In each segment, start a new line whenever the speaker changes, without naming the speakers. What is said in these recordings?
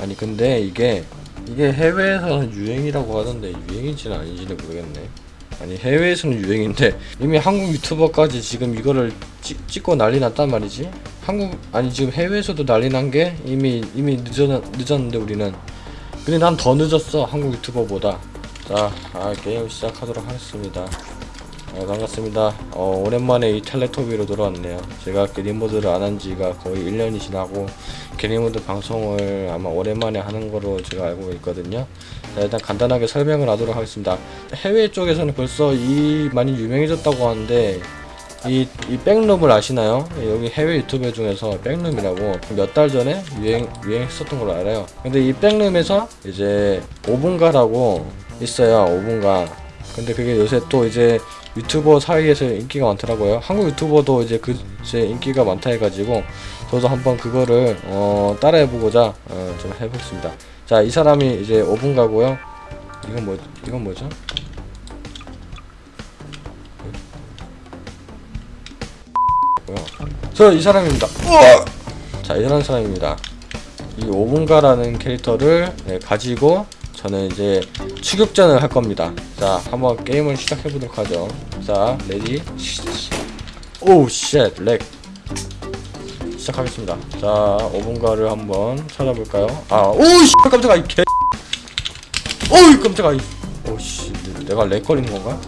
아니 근데 이게 이게 해외에서는 유행이라고 하던데 유행인지는 아닌지는 모르겠네. 아니 해외에서는 유행인데 이미 한국 유튜버까지 지금 이거를 찍, 찍고 난리 났단 말이지. 한국 아니 지금 해외에서도 난리 난 게 이미 이미 늦었, 늦었는데 우리는. 근데 난 더 늦었어 한국 유튜버보다. 자 아, 게임 시작하도록 하겠습니다 아, 반갑습니다 어, 오랜만에 이 텔레토비로 돌아왔네요 제가 게리모드를 안 한 지가 거의 1년이 지나고 게리모드 방송을 아마 오랜만에 하는 거로 제가 알고 있거든요 자, 일단 간단하게 설명을 하도록 하겠습니다 해외 쪽에서는 벌써 이 많이 유명해졌다고 하는데 이, 이 백룸을 아시나요? 여기 해외 유튜버 중에서 백룸이라고 몇 달 전에 유행, 유행했었던 걸로 알아요. 근데 이 백룸에서 이제 5분가라고 있어요. 5분가. 근데 그게 요새 또 이제 유튜버 사이에서 인기가 많더라고요. 한국 유튜버도 이제 그, 이제 인기가 많다 해가지고 저도 한번 그거를 어, 따라해보고자 어, 좀 해보겠습니다. 자, 이 사람이 이제 5분 가고요. 이건 뭐, 이건 뭐죠? 저 이 사람입니다. 자, 이런 사람입니다. 이 오분가라는 캐릭터를 네, 가지고 저는 이제 추격전을 할 겁니다. 자, 한번 게임을 시작해 보도록 하죠. 자, ready. oh shit, lag. 시작하겠습니다. 자, 오분가를 한번 찾아볼까요? 아, 오우 씨, 깜짝아 이 개. 오우 깜짝아 이. 오씨, 내가 lag 걸리는 건가?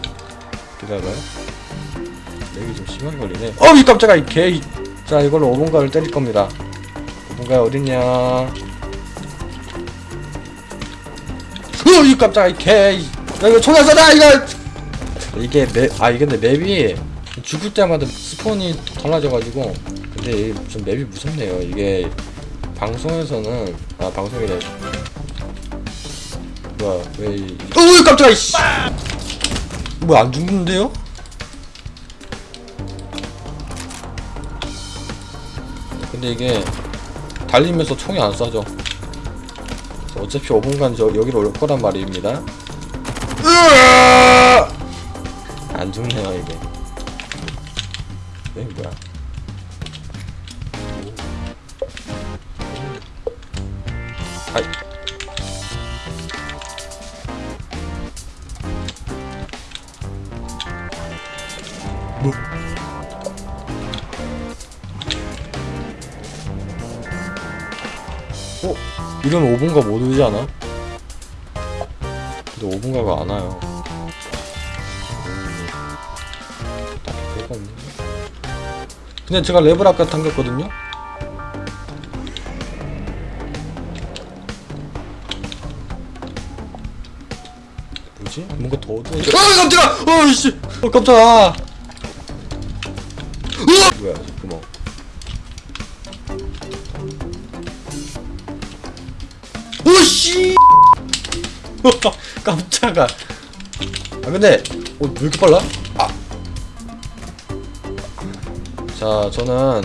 기다려봐요. lag이 좀 심하게 걸리네. 어이 깜짝아 이 개. 이. 자 이걸로 5분가를 때릴 겁니다. 5분가 어딨냐? 어이 깜짝아 이 개. 이. 야 이거 총알 쏴다 이거. 이게 맵, 아 이게 근데 맵이 죽을 때마다 스폰이 달라져가지고 근데 좀 맵이 무섭네요. 이게 방송에서는 아 방송이래. 뭐야 왜? 이... 어이 깜짝아 이씨. 뭐야 안 죽는데요? 근데 이게 달리면서 총이 안 쏴져 어차피 5분간 저 여기로 올 거란 말입니다! 안 죽네요 이게. 이게 뭐야? 아이 어? 이러면 5분가 못 오지 않아? 근데 5분가가 안 와요. 음. 근데 제가 레벨 아까 당겼거든요? 뭐지? 뭔가 더 어두워져. 어, 깜짝아! 어, 씨! 어, 깜짝아! 으아! 씨! 깜짝아. 아 근데 어, 왜 이렇게 빨라? 아. 자, 저는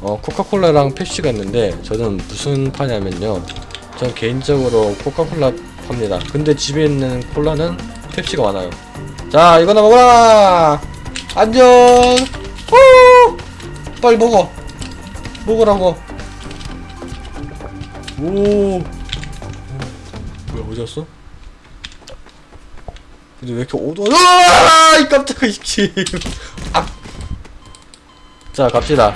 어, 코카콜라랑 펩시가 있는데 저는 무슨 파냐면요. 전 개인적으로 코카콜라 팝니다. 근데 집에 있는 콜라는 펩시가 많아요. 자, 이거나 먹어라. 안녕. 후! 빨리 먹어. 먹으라고. 오. 뭐야 어디 갔어? 근데 왜 이렇게 어두워? 으아! 이 깜짝아 이씨. 아. 자 갑시다.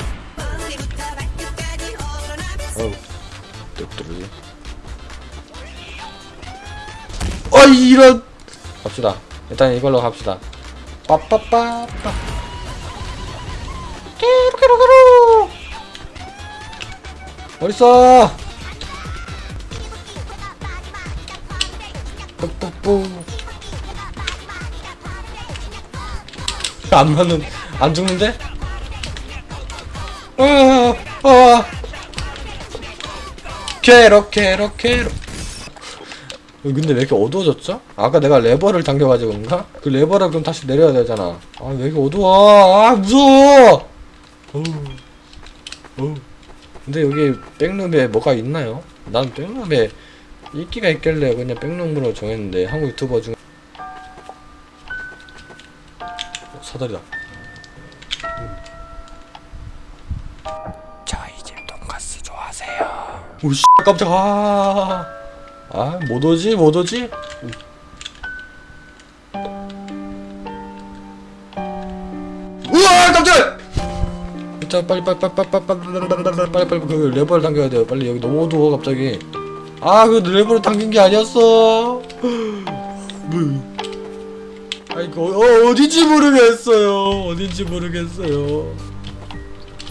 어우, 뚝뚝이. 어 이런. 갑시다. 일단 이걸로 갑시다. 빠빠빠빠. 깨루깨루깨루. 어딨어? 뽀뽀뽀 안 맞는 안 죽는데? 어어 어. 캐럿 캐럿 캐럿 근데 왜 이렇게 어두워졌죠? 아까 내가 레버를 당겨가지고 그런가? 그 레버를 그럼 다시 내려야 되잖아 아 왜 이렇게 어두워 아 무서워 어우 근데 여기 백룸에 뭐가 있나요? 난 백룸에 인기가 있길래 그냥 백농부로 정했는데 한국 유튜버 중에 어, 사다리다
저희 집 돈가스 좋아하세요
오씨 깜짝 아못 오지 못 오지 우와 깜짝 자 빨리 빨리 빨리 빨리 빨리 빨리 빨리 빨리 그 레버를 당겨야 돼요 빨리 여기 너무 어두워 갑자기 아 그거 랩으로 당긴 게 아니었어. 아이고 그, 어, 어딘지 모르겠어요. 어딘지 모르겠어요.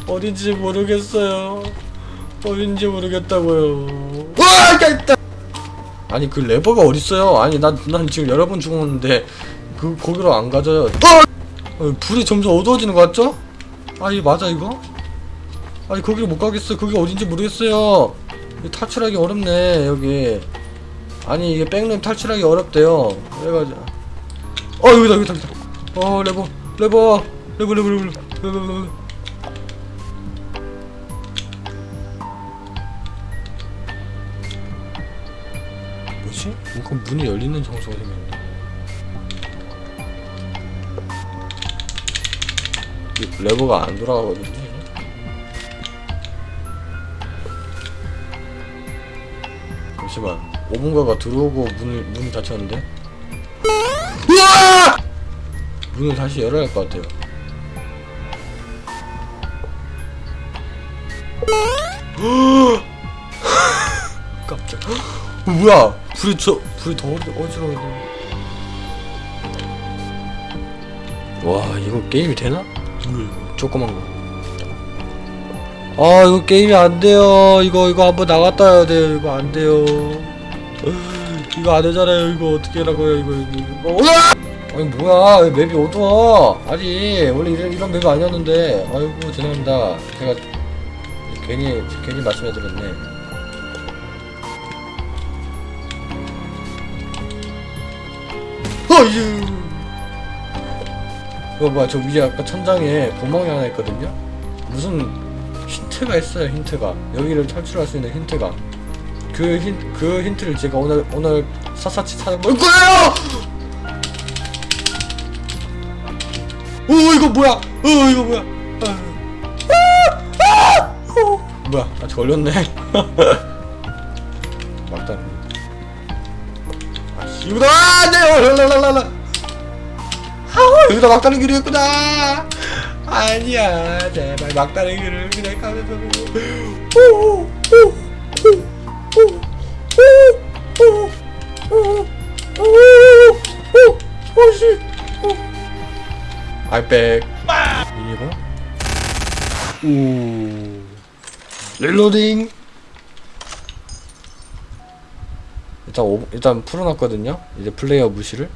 어딘지 모르겠어요. 어딘지 모르겠다고요. 으아 있다 아니 그 레버가 어딨어요? 아니 난, 난 지금 여러 번 죽었는데 그 거기로 안 가져요. 어! 어! 불이 점점 어두워지는 것 같죠? 아니 맞아 이거? 아니 거기로 못 가겠어요 거기 어딘지 모르겠어요. 탈출하기 어렵네 여기. 아니 이게 백룸 탈출하기 어렵대요. 그래가지고. 어 여기다 여기다 여기다. 어 레버. 레버. 레버 레버 레버 레버 레버 뭐지? 뭔가 문이 열리는 장소가 생겼네. 레버가 안 돌아가거든요. 잠시만 오분가가 들어오고 문을 문이 닫혔는데? 으아! 문을 다시 열어야 할 것 같아요. 깜짝. 어, 뭐야? 불이 저 불이 더 어지러운데 와 이거 게임이 되나? 이거. 조그만 거. 아 이거 게임이 안 돼요. 이거 이거 한번 나갔다 해야 돼요. 이거 안 돼요. 이거 안 되잖아요. 이거 어떻게 하라고요? 이거 이거 이거. 어, 아니 뭐야? 맵이 어두워? 아니 원래 이런, 이런 맵이 아니었는데. 아이고 죄송합니다. 제가 괜히 괜히 말씀해드렸네. 어유. 이거 뭐야? 저 위에 아까 천장에 구멍이 하나 있거든요? 무슨 힌트가 있어요 힌트가 여기를 탈출할 수 있는 힌트가 그, 힌, 그 힌트를 제가 오늘 오늘 사사치 찾아볼 거예요! 오 이거 뭐야? 어 이거 뭐야? 뭐야? 아, 아! 아! 아! 걸렸네. 막단. 아씨구나! 네, 랄랄랄라. 여기다 막다른 길이었구나. 아니야. 제발 막다른 길을 그냥 가면서. 릴로딩. 일단, 오, 일단 풀어놨거든요. 이제 플레이어 무시를.